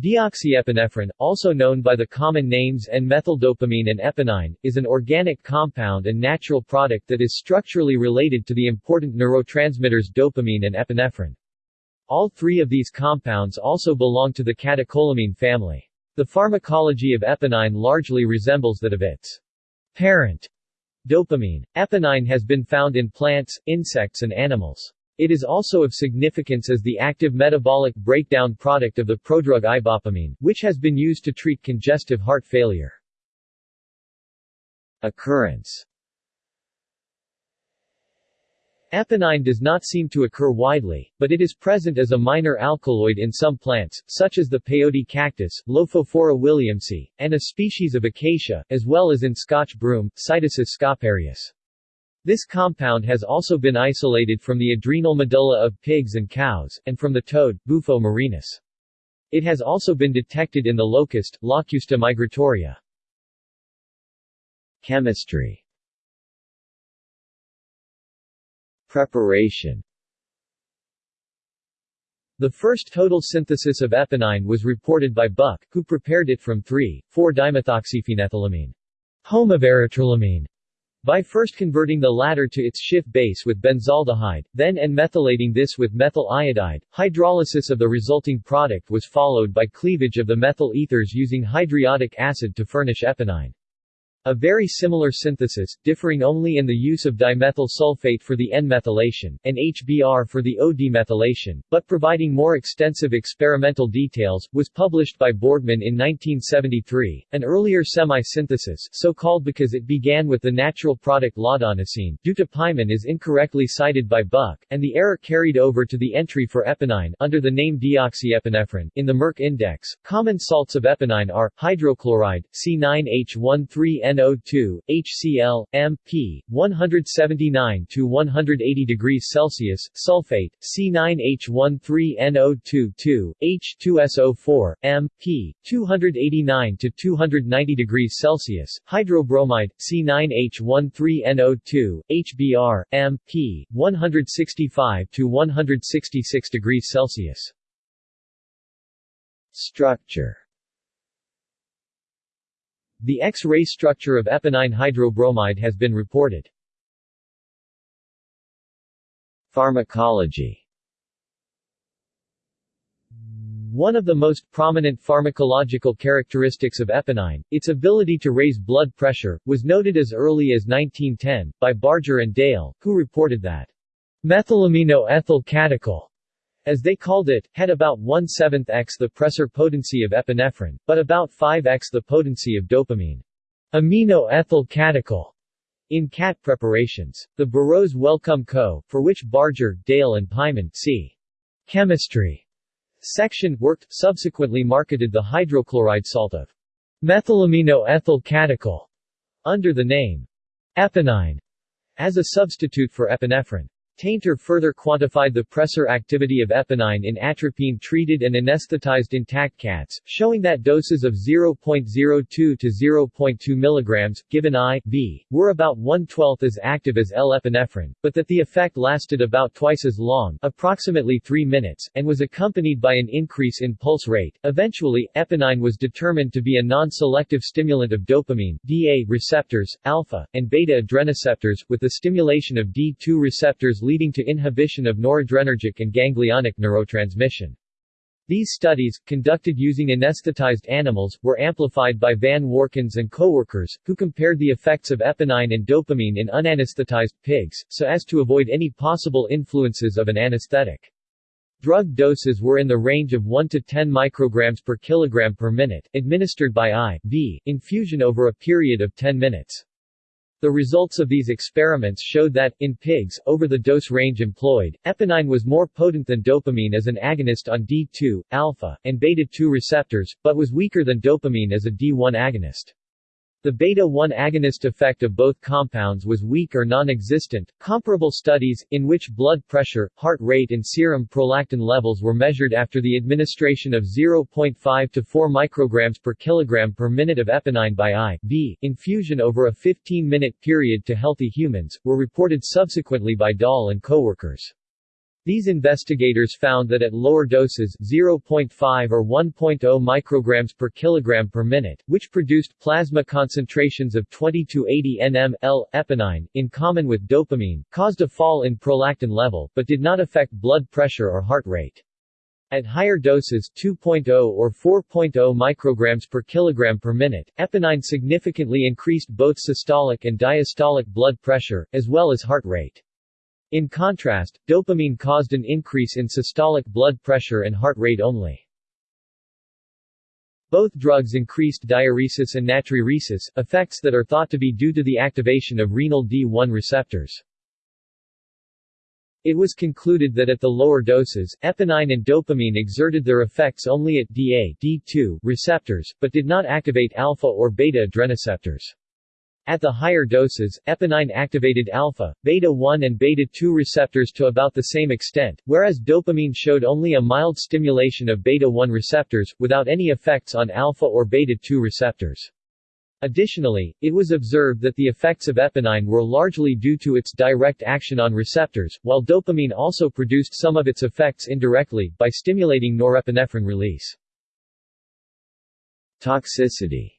Deoxyepinephrine, also known by the common names N-methyldopamine and epinine, is an organic compound and natural product that is structurally related to the important neurotransmitters dopamine and epinephrine. All three of these compounds also belong to the catecholamine family. The pharmacology of epinine largely resembles that of its parent, dopamine. Epinine has been found in plants, insects and animals. It is also of significance as the active metabolic breakdown product of the prodrug ibopamine, which has been used to treat congestive heart failure. Occurrence Epinine does not seem to occur widely, but it is present as a minor alkaloid in some plants, such as the peyote cactus, Lophophora williamsi, and a species of acacia, as well as in Scotch broom, Psittacis scopareus. This compound has also been isolated from the adrenal medulla of pigs and cows, and from the toad, Bufo murinus. It has also been detected in the locust, Locusta migratoria. Chemistry Preparation The first total synthesis of epinine was reported by Buck, who prepared it from 3,4-dimethoxyphenethylamine, homovarotrylamine, by first converting the latter to its Schiff base with benzaldehyde, then N-methylating this with methyl iodide, hydrolysis of the resulting product was followed by cleavage of the methyl ethers using hydriodic acid to furnish epinine. A very similar synthesis, differing only in the use of dimethyl sulfate for the N-methylation, and HBr for the O-demethylation, but providing more extensive experimental details, was published by Borgman in 1973. An earlier semi-synthesis, so called because it began with the natural product laudanosine, deutepiamine is incorrectly cited by Buck, and the error carried over to the entry for epinine under the name deoxyepinephrine. In the Merck Index, common salts of epinine are hydrochloride, C9H13N NO2, HCl, M, P, 179 to 180 degrees Celsius, sulfate, C9H13NO2 H2SO4, M, P, 289 to 290 degrees Celsius, hydrobromide, C9H13NO2, HBr, M, P, 165 to 166 degrees Celsius. Structure the X-ray structure of epinine hydrobromide has been reported. Pharmacology One of the most prominent pharmacological characteristics of epinine, its ability to raise blood pressure, was noted as early as 1910, by Barger and Dale, who reported that methylamino ethyl catechol as they called it, had about 1 7th x the pressor potency of epinephrine, but about 5x the potency of dopamine. Amino-ethyl catechol in cat preparations. The Burroughs Wellcome Co., for which Barger, Dale and Pyman c. Chemistry section worked, subsequently marketed the hydrochloride salt of methylamino-ethyl catechol under the name epinine as a substitute for epinephrine. Tainter further quantified the pressor activity of epinine in atropine-treated and anesthetized intact cats, showing that doses of 0.02 to 0.2 mg, given I.V., were about one-twelfth as active as L-epinephrine, but that the effect lasted about twice as long approximately 3 minutes, and was accompanied by an increase in pulse rate. Eventually, epinine was determined to be a non-selective stimulant of dopamine DA receptors, alpha, and beta adrenoceptors, with the stimulation of D2 receptors leading to inhibition of noradrenergic and ganglionic neurotransmission. These studies, conducted using anesthetized animals, were amplified by Van Workens and coworkers, who compared the effects of epinine and dopamine in unanesthetized pigs, so as to avoid any possible influences of an anesthetic. Drug doses were in the range of 1 to 10 micrograms per kilogram per minute, administered by IV infusion over a period of 10 minutes. The results of these experiments showed that, in pigs, over the dose range employed, epinine was more potent than dopamine as an agonist on D2, alpha, and beta-2 receptors, but was weaker than dopamine as a D1 agonist. The beta-1 agonist effect of both compounds was weak or non-existent. Comparable studies, in which blood pressure, heart rate and serum prolactin levels were measured after the administration of 0.5 to 4 micrograms per kilogram per minute of epinine by IV infusion over a 15-minute period to healthy humans, were reported subsequently by Dahl and coworkers. These investigators found that at lower doses 0.5 or 1.0 micrograms per kilogram per minute, which produced plasma concentrations of 20 to 80 nm L eponine, in common with dopamine, caused a fall in prolactin level, but did not affect blood pressure or heart rate. At higher doses 2.0 or 4.0 micrograms per kilogram per minute, eponine significantly increased both systolic and diastolic blood pressure, as well as heart rate. In contrast, dopamine caused an increase in systolic blood pressure and heart rate only. Both drugs increased diuresis and natriuresis, effects that are thought to be due to the activation of renal D1 receptors. It was concluded that at the lower doses, eponine and dopamine exerted their effects only at DA D2 receptors, but did not activate alpha or beta adrenoceptors. At the higher doses, eponine activated alpha, beta-1 and beta-2 receptors to about the same extent, whereas dopamine showed only a mild stimulation of beta-1 receptors, without any effects on alpha or beta-2 receptors. Additionally, it was observed that the effects of eponine were largely due to its direct action on receptors, while dopamine also produced some of its effects indirectly, by stimulating norepinephrine release. Toxicity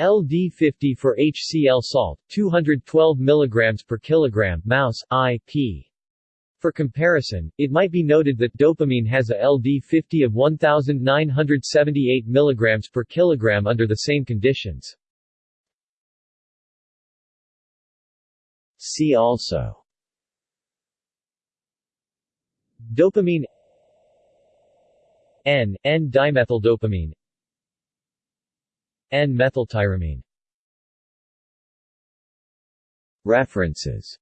LD50 for HCl salt, 212 mg per kilogram mouse, IP. For comparison, it might be noted that dopamine has a LD50 of 1978 mg per kilogram under the same conditions. See also Dopamine N, N-dimethyldopamine N-methyltyramine References